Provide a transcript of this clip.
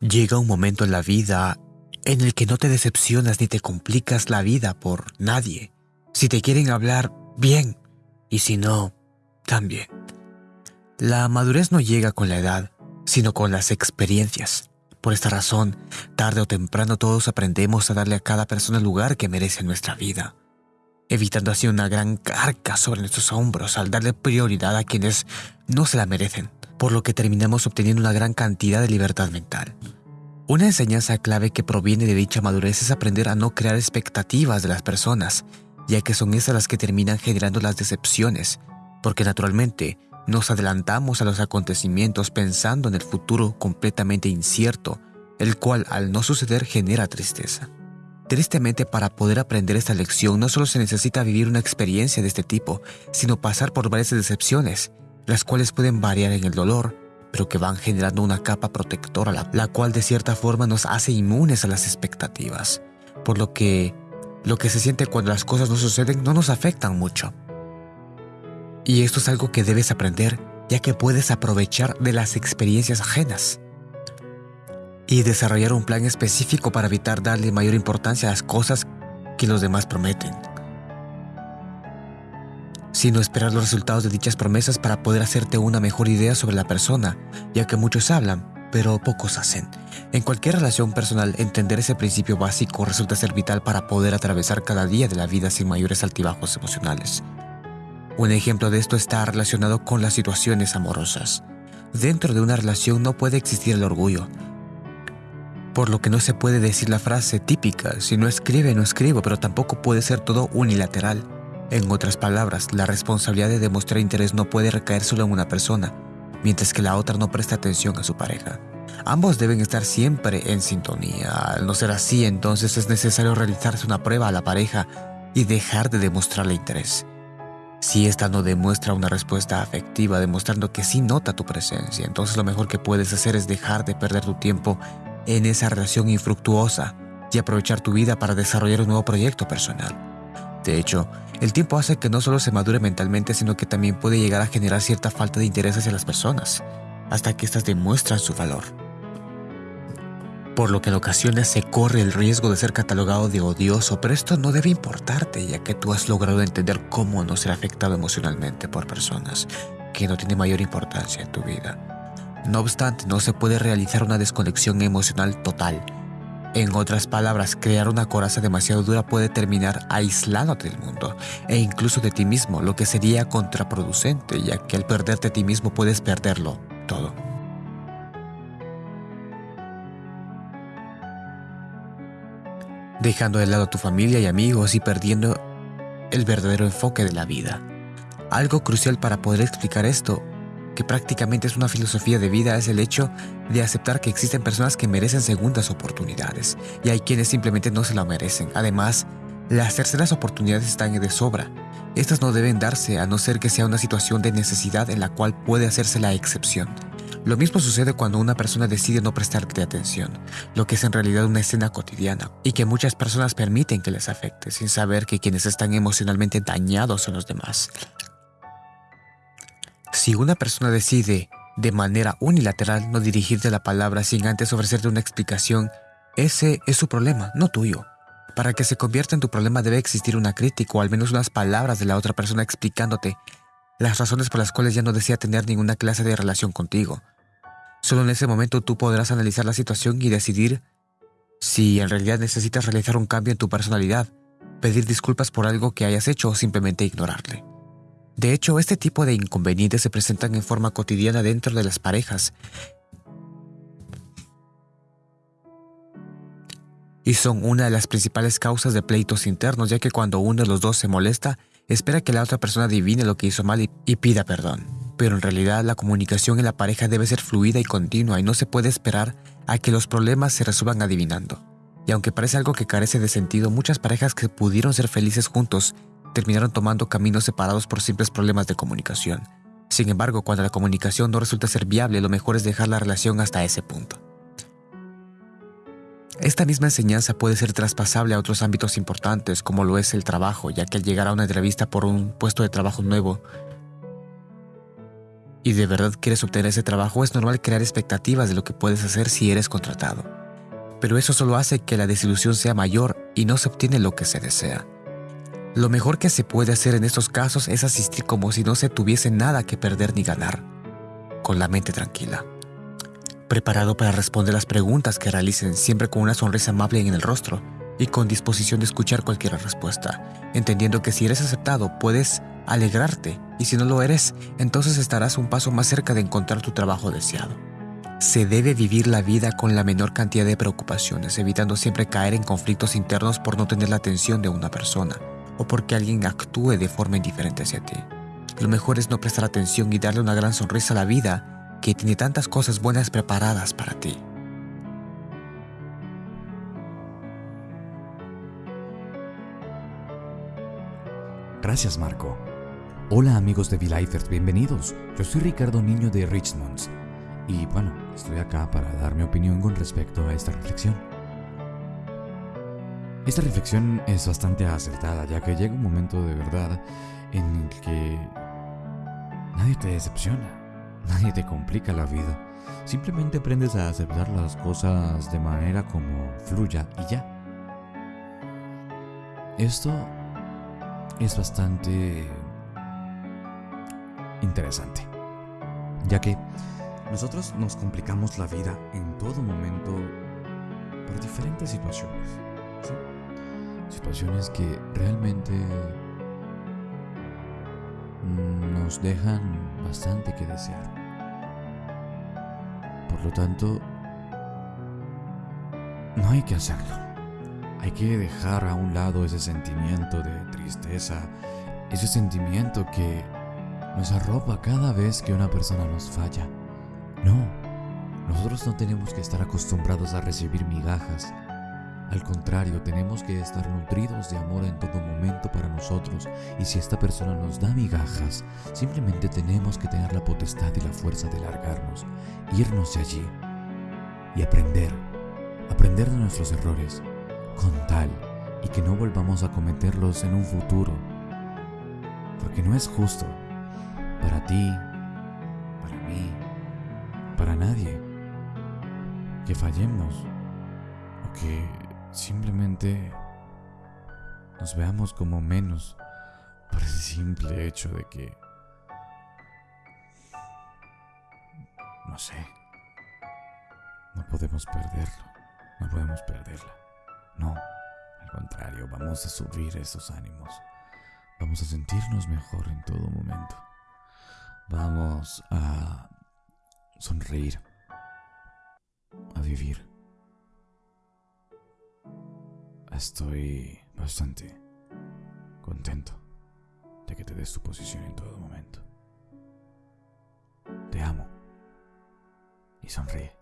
Llega un momento en la vida en el que no te decepcionas ni te complicas la vida por nadie. Si te quieren hablar, bien, y si no, también. La madurez no llega con la edad, sino con las experiencias. Por esta razón, tarde o temprano todos aprendemos a darle a cada persona el lugar que merece en nuestra vida, evitando así una gran carga sobre nuestros hombros al darle prioridad a quienes no se la merecen por lo que terminamos obteniendo una gran cantidad de libertad mental. Una enseñanza clave que proviene de dicha madurez es aprender a no crear expectativas de las personas, ya que son esas las que terminan generando las decepciones, porque naturalmente nos adelantamos a los acontecimientos pensando en el futuro completamente incierto, el cual al no suceder genera tristeza. Tristemente para poder aprender esta lección no solo se necesita vivir una experiencia de este tipo, sino pasar por varias decepciones, las cuales pueden variar en el dolor, pero que van generando una capa protectora, la, cual de cierta forma nos hace inmunes a las expectativas, por lo que lo que se siente cuando las cosas no suceden no nos afectan mucho. Y esto es algo que debes aprender, ya que puedes aprovechar de las experiencias ajenas. Y desarrollar un plan específico para evitar darle mayor importancia a las cosas que los demás prometen sino esperar los resultados de dichas promesas para poder hacerte una mejor idea sobre la persona, ya que muchos hablan, pero pocos hacen. En cualquier relación personal, entender ese principio básico resulta ser vital para poder atravesar cada día de la vida sin mayores altibajos emocionales. Un ejemplo de esto está relacionado con las situaciones amorosas. Dentro de una relación no puede existir el orgullo, por lo que no se puede decir la frase típica, si no escribe, no escribo, pero tampoco puede ser todo unilateral. En otras palabras, la responsabilidad de demostrar interés no puede recaer solo en una persona, mientras que la otra no presta atención a su pareja. Ambos deben estar siempre en sintonía. Al no ser así, entonces es necesario realizarse una prueba a la pareja y dejar de demostrarle interés. Si ésta no demuestra una respuesta afectiva demostrando que sí nota tu presencia, entonces lo mejor que puedes hacer es dejar de perder tu tiempo en esa relación infructuosa y aprovechar tu vida para desarrollar un nuevo proyecto personal. De hecho, el tiempo hace que no solo se madure mentalmente, sino que también puede llegar a generar cierta falta de interés hacia las personas, hasta que éstas demuestran su valor. Por lo que en ocasiones se corre el riesgo de ser catalogado de odioso, pero esto no debe importarte, ya que tú has logrado entender cómo no ser afectado emocionalmente por personas que no tienen mayor importancia en tu vida. No obstante, no se puede realizar una desconexión emocional total, en otras palabras, crear una coraza demasiado dura puede terminar aislándote del mundo e incluso de ti mismo, lo que sería contraproducente, ya que al perderte a ti mismo puedes perderlo todo. Dejando de lado a tu familia y amigos y perdiendo el verdadero enfoque de la vida. Algo crucial para poder explicar esto que prácticamente es una filosofía de vida es el hecho de aceptar que existen personas que merecen segundas oportunidades y hay quienes simplemente no se la merecen. Además, las terceras oportunidades están de sobra. Estas no deben darse a no ser que sea una situación de necesidad en la cual puede hacerse la excepción. Lo mismo sucede cuando una persona decide no prestarte atención, lo que es en realidad una escena cotidiana, y que muchas personas permiten que les afecte sin saber que quienes están emocionalmente dañados son los demás. Si una persona decide de manera unilateral no dirigirte la palabra sin antes ofrecerte una explicación, ese es su problema, no tuyo. Para que se convierta en tu problema debe existir una crítica o al menos unas palabras de la otra persona explicándote las razones por las cuales ya no desea tener ninguna clase de relación contigo. Solo en ese momento tú podrás analizar la situación y decidir si en realidad necesitas realizar un cambio en tu personalidad, pedir disculpas por algo que hayas hecho o simplemente ignorarle. De hecho, este tipo de inconvenientes se presentan en forma cotidiana dentro de las parejas y son una de las principales causas de pleitos internos, ya que cuando uno de los dos se molesta, espera que la otra persona adivine lo que hizo mal y, pida perdón. Pero en realidad la comunicación en la pareja debe ser fluida y continua y no se puede esperar a que los problemas se resuelvan adivinando. Y aunque parece algo que carece de sentido, muchas parejas que pudieron ser felices juntos terminaron tomando caminos separados por simples problemas de comunicación. Sin embargo, cuando la comunicación no resulta ser viable, lo mejor es dejar la relación hasta ese punto. Esta misma enseñanza puede ser traspasable a otros ámbitos importantes, como lo es el trabajo, ya que al llegar a una entrevista por un puesto de trabajo nuevo, y de verdad quieres obtener ese trabajo, es normal crear expectativas de lo que puedes hacer si eres contratado. Pero eso solo hace que la desilusión sea mayor y no se obtiene lo que se desea. Lo mejor que se puede hacer en estos casos es asistir como si no se tuviese nada que perder ni ganar, con la mente tranquila. Preparado para responder las preguntas que realicen siempre con una sonrisa amable en el rostro y con disposición de escuchar cualquier respuesta, entendiendo que si eres aceptado puedes alegrarte y si no lo eres, entonces estarás un paso más cerca de encontrar tu trabajo deseado. Se debe vivir la vida con la menor cantidad de preocupaciones, evitando siempre caer en conflictos internos por no tener la atención de una persona o porque alguien actúe de forma indiferente hacia ti. Lo mejor es no prestar atención y darle una gran sonrisa a la vida que tiene tantas cosas buenas preparadas para ti. Gracias, Marco. Hola amigos de V-Lifers, bienvenidos. Yo soy Ricardo Niño de Richmond y bueno, estoy acá para dar mi opinión con respecto a esta reflexión. Esta reflexión es bastante acertada ya que llega un momento de verdad en el que nadie te decepciona, nadie te complica la vida. Simplemente aprendes a aceptar las cosas de manera como fluya y ya. Esto es bastante interesante, ya que nosotros nos complicamos la vida en todo momento por diferentes situaciones. Situaciones que realmente nos dejan bastante que desear. Por lo tanto, no hay que hacerlo. Hay que dejar a un lado ese sentimiento de tristeza, ese sentimiento que nos arropa cada vez que una persona nos falla. No, nosotros no tenemos que estar acostumbrados a recibir migajas. Al contrario, tenemos que estar nutridos de amor en todo momento para nosotros. Y si esta persona nos da migajas, simplemente tenemos que tener la potestad y la fuerza de largarnos, irnos de allí y aprender, aprender de nuestros errores, con tal y que no volvamos a cometerlos en un futuro, porque no es justo para ti, para mí, para nadie, que fallemos o que simplemente nos veamos como menos por el simple hecho de que, no sé, no podemos perderlo, no podemos perderla. No, al contrario, vamos a subir esos ánimos, vamos a sentirnos mejor en todo momento. Vamos a sonreír, a vivir. Estoy bastante contento de que te des tu posición en todo momento. Te amo y sonríe.